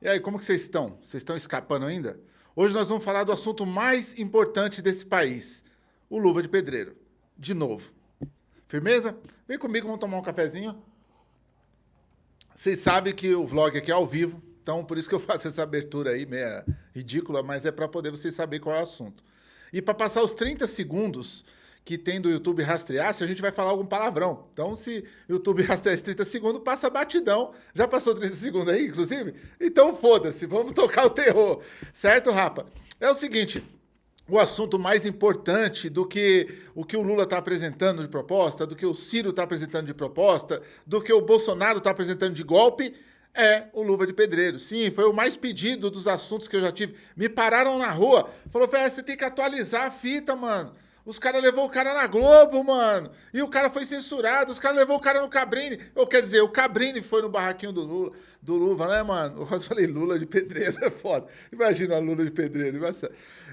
E aí, como que vocês estão? Vocês estão escapando ainda? Hoje nós vamos falar do assunto mais importante desse país, o Luva de Pedreiro. De novo. Firmeza? Vem comigo, vamos tomar um cafezinho. Vocês sabem que o vlog aqui é ao vivo, então por isso que eu faço essa abertura aí, meia ridícula, mas é para poder vocês saberem qual é o assunto. E para passar os 30 segundos que tem do YouTube rastrear se a gente vai falar algum palavrão. Então, se o YouTube rastrear esses 30 segundos, passa batidão. Já passou 30 segundos aí, inclusive? Então, foda-se, vamos tocar o terror. Certo, rapa? É o seguinte, o assunto mais importante do que o que o Lula está apresentando de proposta, do que o Ciro está apresentando de proposta, do que o Bolsonaro está apresentando de golpe, é o Luva de Pedreiro. Sim, foi o mais pedido dos assuntos que eu já tive. Me pararam na rua, falou, velho, você tem que atualizar a fita, mano. Os caras levou o cara na Globo, mano. E o cara foi censurado. Os caras levou o cara no Cabrini. Ou quer dizer, o Cabrini foi no barraquinho do Lula, do Luva, né, mano? Eu falei Lula de pedreiro, é foda. Imagina a Lula de pedreiro.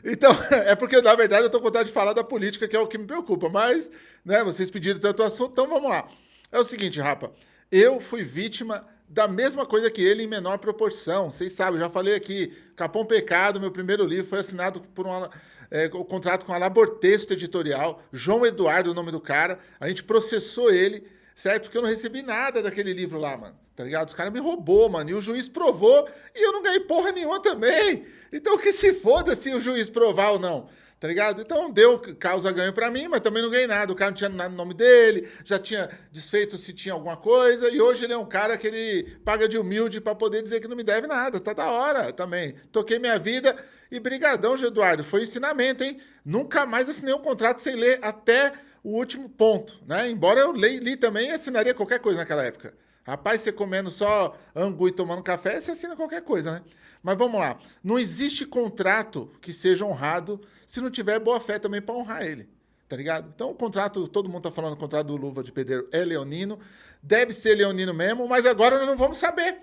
Então, é porque, na verdade, eu tô com vontade de falar da política, que é o que me preocupa. Mas, né, vocês pediram tanto assunto, então vamos lá. É o seguinte, rapa. Eu fui vítima da mesma coisa que ele em menor proporção. Vocês sabem, já falei aqui. Capão Pecado, meu primeiro livro, foi assinado por uma é, contrato com a Labortexto Editorial, João Eduardo, o nome do cara. A gente processou ele, certo? Porque eu não recebi nada daquele livro lá, mano. Tá ligado? Os caras me roubou, mano. E o juiz provou e eu não ganhei porra nenhuma também. Então que se foda se o juiz provar ou não. Tá ligado? Então deu causa ganho para mim, mas também não ganhei nada. O cara não tinha nada no nome dele, já tinha desfeito se tinha alguma coisa, e hoje ele é um cara que ele paga de humilde para poder dizer que não me deve nada. Tá da hora também. Toquei minha vida e brigadão, Eduardo. Foi ensinamento, hein? Nunca mais assinei um contrato sem ler até o último ponto, né? Embora eu li, li também e assinaria qualquer coisa naquela época. Rapaz, você comendo só angu e tomando café, você assina qualquer coisa, né? Mas vamos lá. Não existe contrato que seja honrado se não tiver boa fé também para honrar ele. Tá ligado? Então, o contrato, todo mundo tá falando o contrato do Luva de Pedreiro é leonino. Deve ser leonino mesmo, mas agora nós não vamos saber.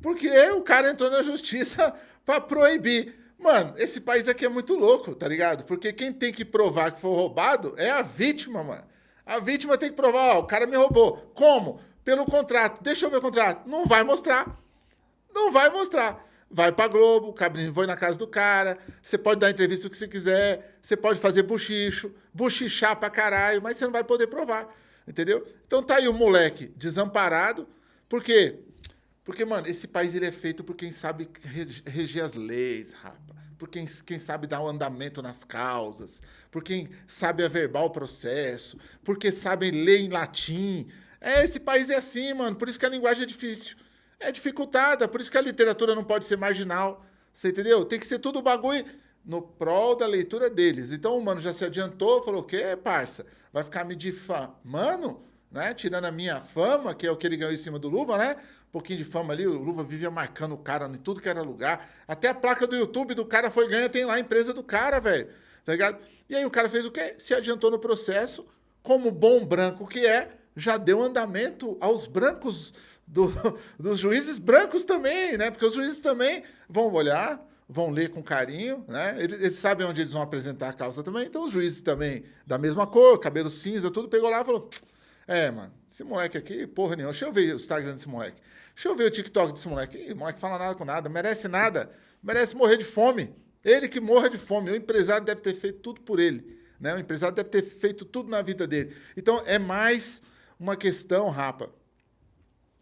Porque o cara entrou na justiça para proibir. Mano, esse país aqui é muito louco, tá ligado? Porque quem tem que provar que foi roubado é a vítima, mano. A vítima tem que provar, ó, o cara me roubou. Como? Pelo contrato. Deixa eu ver o contrato. Não vai mostrar. Não vai mostrar. Vai pra Globo, o Cabrinho foi na casa do cara, você pode dar entrevista o que você quiser, você pode fazer buchicho, buchichar pra caralho, mas você não vai poder provar, entendeu? Então tá aí o moleque desamparado, por quê? Porque, mano, esse país ele é feito por quem sabe reger as leis, rapa. Por quem, quem sabe dar o um andamento nas causas. Por quem sabe averbar o processo. Porque sabe ler em latim. É, esse país é assim, mano. Por isso que a linguagem é difícil. É dificultada. Por isso que a literatura não pode ser marginal. Você entendeu? Tem que ser tudo bagulho no prol da leitura deles. Então o mano já se adiantou, falou: o quê, parça? Vai ficar me difamando? Né? Tirando a minha fama, que é o que ele ganhou em cima do Luva, né? Um pouquinho de fama ali, o Luva vivia marcando o cara em tudo que era lugar. Até a placa do YouTube do cara foi ganha, tem lá a empresa do cara, velho. Tá ligado? E aí o cara fez o quê? Se adiantou no processo, como bom branco que é, já deu andamento aos brancos do, dos juízes brancos também, né? Porque os juízes também vão olhar, vão ler com carinho, né? Eles, eles, sabem onde eles vão apresentar a causa também. Então os juízes também, da mesma cor, cabelo cinza, tudo, pegou lá e falou: é, mano, esse moleque aqui, porra nenhuma. Deixa eu ver o Instagram desse moleque. Deixa eu ver o TikTok desse moleque. Ih, moleque fala nada com nada, merece nada. Merece morrer de fome. Ele que morra de fome. O empresário deve ter feito tudo por ele. Né? O empresário deve ter feito tudo na vida dele. Então, é mais uma questão, rapa,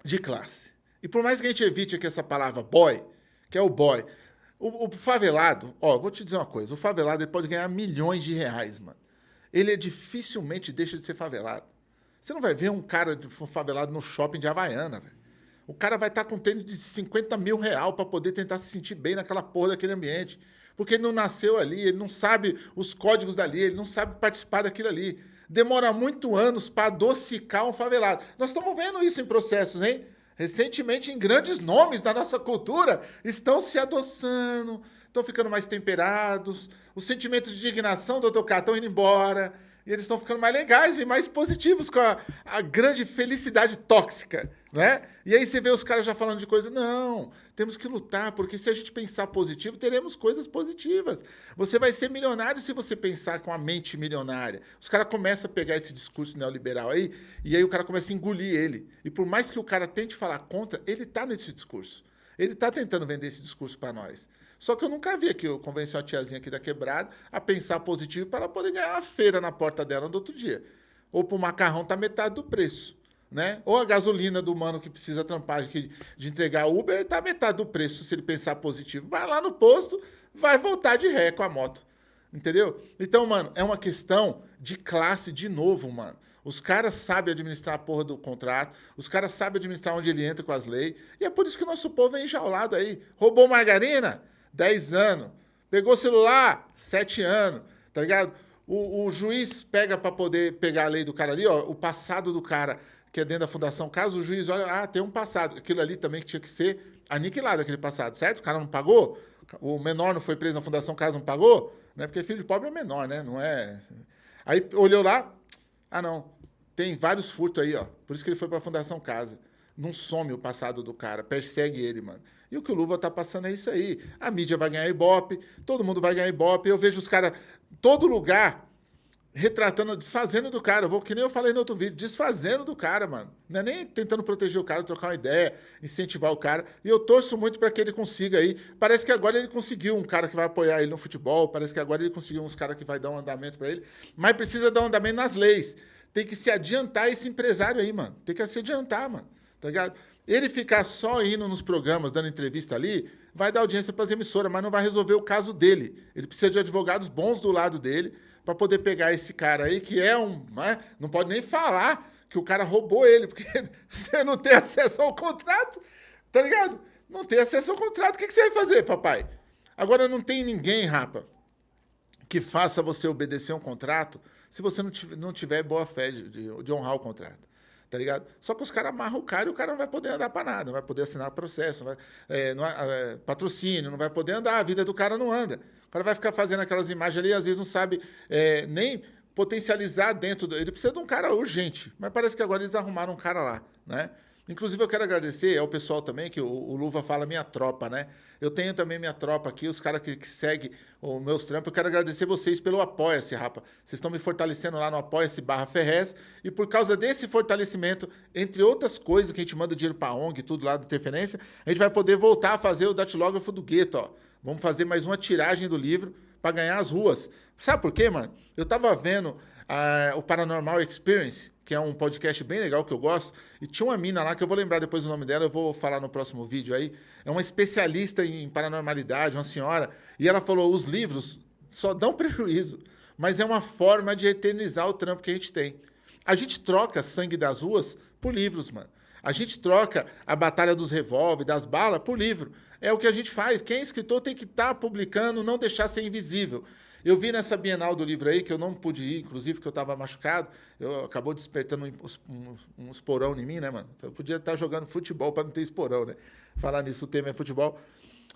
de classe. E por mais que a gente evite aqui essa palavra boy, que é o boy, o, o favelado, ó, vou te dizer uma coisa, o favelado ele pode ganhar milhões de reais, mano. Ele é dificilmente deixa de ser favelado. Você não vai ver um cara de favelado no shopping de Havaiana, velho. O cara vai estar com tênis de 50 mil real para poder tentar se sentir bem naquela porra daquele ambiente. Porque ele não nasceu ali, ele não sabe os códigos dali, ele não sabe participar daquilo ali. Demora muito anos para adocicar um favelado. Nós estamos vendo isso em processos, hein? Recentemente, em grandes nomes da nossa cultura, estão se adoçando, estão ficando mais temperados, os sentimentos de indignação do. K estão indo embora, e eles estão ficando mais legais e mais positivos com a, a, grande felicidade tóxica, né? E aí você vê os caras já falando de coisa, não, temos que lutar, porque se a gente pensar positivo, teremos coisas positivas. Você vai ser milionário se você pensar com a mente milionária. Os caras começam a pegar esse discurso neoliberal aí, e aí o cara começa a engolir ele. E por mais que o cara tente falar contra, ele tá nesse discurso. Ele está tentando vender esse discurso para nós. Só que eu nunca vi que eu convenci a tiazinha aqui da quebrada a pensar positivo para ela poder ganhar uma feira na porta dela no outro dia. Ou para o macarrão tá metade do preço. Né? Ou a gasolina do mano que precisa trampar de, de entregar Uber está metade do preço se ele pensar positivo. Vai lá no posto, vai voltar de ré com a moto. Entendeu? Então, mano, é uma questão de classe de novo, mano. Os caras sabem administrar a porra do contrato, os caras sabem administrar onde ele entra com as leis, e é por isso que o nosso povo é enjaulado aí. Roubou margarina? 10 anos. Pegou celular? 7 anos. Tá ligado? O, o juiz pega para poder pegar a lei do cara ali, ó, o passado do cara que é dentro da fundação, caso o juiz olha, ah, tem um passado, aquilo ali também que tinha que ser aniquilado, aquele passado, certo? O cara não pagou, o menor não foi preso na fundação, caso não pagou, né? Porque filho de pobre é menor, né? Não é... Aí olhou lá, ah, não, tem vários furtos aí, ó. Por isso que ele foi para a Fundação Casa. Não some o passado do cara, persegue ele, mano. E o que o Luva tá passando é isso aí. A mídia vai ganhar ibope, todo mundo vai ganhar ibope. Eu vejo os caras, todo lugar, retratando, desfazendo do cara. Eu vou, que nem eu falei no outro vídeo, desfazendo do cara, mano. Não é nem tentando proteger o cara, trocar uma ideia, incentivar o cara. E eu torço muito para que ele consiga aí. Parece que agora ele conseguiu um cara que vai apoiar ele no futebol, parece que agora ele conseguiu uns caras que vai dar um andamento para ele, mas precisa dar um andamento nas leis tem que se adiantar esse empresário aí, mano. Tem que se adiantar, mano. Tá ligado? Ele ficar só indo nos programas, dando entrevista ali, vai dar audiência para as emissoras, mas não vai resolver o caso dele. Ele precisa de advogados bons do lado dele para poder pegar esse cara aí, que é um. Né? Não pode nem falar que o cara roubou ele, porque você não tem acesso ao contrato, tá ligado? Não tem acesso ao contrato, o que, você vai fazer, papai? Agora não tem ninguém, rapa, que faça você obedecer um contrato se você não tiver, boa fé de honrar o contrato. Tá ligado? Só que os caras amarram o cara e o cara não vai poder andar para nada, não vai poder assinar processo, não vai, é, não é, patrocínio, não vai poder andar, a vida do cara não anda. O cara vai ficar fazendo aquelas imagens ali, às vezes não sabe é, nem potencializar dentro. Do, ele precisa de um cara urgente, mas parece que agora eles arrumaram um cara lá, né? Inclusive, eu quero agradecer ao pessoal também, que o, o, Luva fala minha tropa, né? Eu tenho também minha tropa aqui, os caras que, que seguem os meus trampos. Eu quero agradecer vocês pelo Apoia-se, rapa. Vocês estão me fortalecendo lá no Apoia-se barra Ferrez. E por causa desse fortalecimento, entre outras coisas que a gente manda dinheiro para a ONG, tudo lá do Interferência, a gente vai poder voltar a fazer o datilógrafo do gueto, ó. Vamos fazer mais uma tiragem do livro para ganhar as ruas. Sabe por quê, mano? Eu tava vendo uh, o Paranormal Experience, que é um podcast bem legal que eu gosto, e tinha uma mina lá, que eu vou lembrar depois o nome dela, eu vou falar no próximo vídeo aí, é uma especialista em paranormalidade, uma senhora, e ela falou, os livros só dão prejuízo, mas é uma forma de eternizar o trampo que a gente tem. A gente troca sangue das ruas por livros, mano. A gente troca a batalha dos revólveres, das balas, por livro. É o que a gente faz. Quem é escritor tem que estar tá publicando, não deixar ser invisível. Eu vi nessa Bienal do livro aí, que eu não pude ir, inclusive, que eu estava machucado, eu acabou despertando um, um, um, esporão em mim, né, mano? Eu podia estar tá jogando futebol para não ter esporão, né? Falar nisso, o tema é futebol.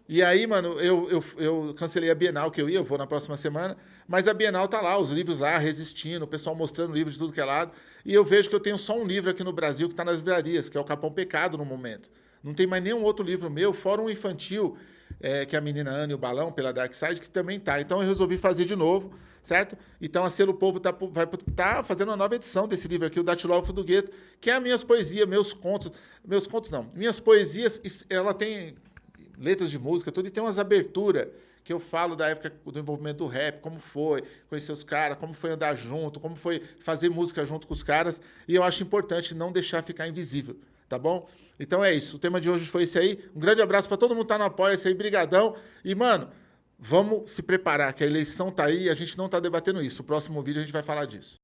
E aí, mano, eu, eu, eu cancelei a Bienal que eu ia, eu vou na próxima semana, mas a Bienal tá lá, os livros lá, resistindo, o pessoal mostrando livros de tudo que é lado, e eu vejo que eu tenho só um livro aqui no Brasil que está nas livrarias, que é o Capão Pecado no momento. Não tem mais nenhum outro livro meu, fora um infantil, é, que é a menina Ana e o Balão, pela Dark Side, que também tá. Então eu resolvi fazer de novo, certo? Então a Selo Povo tá, vai tá fazendo uma nova edição desse livro aqui, o Datilógrafo do Gueto, que é as minhas poesias, meus contos. Meus contos não. Minhas poesias, ela tem letras de música, tudo, e tem umas aberturas que eu falo da época do envolvimento do rap, como foi conhecer os caras, como foi andar junto, como foi fazer música junto com os caras, e eu acho importante não deixar ficar invisível, tá bom? Então é isso. O tema de hoje foi esse aí. Um grande abraço para todo mundo que tá no apoio esse aí, brigadão. E, mano, vamos se preparar, que a eleição tá aí e a gente não tá debatendo isso. O próximo vídeo a gente vai falar disso.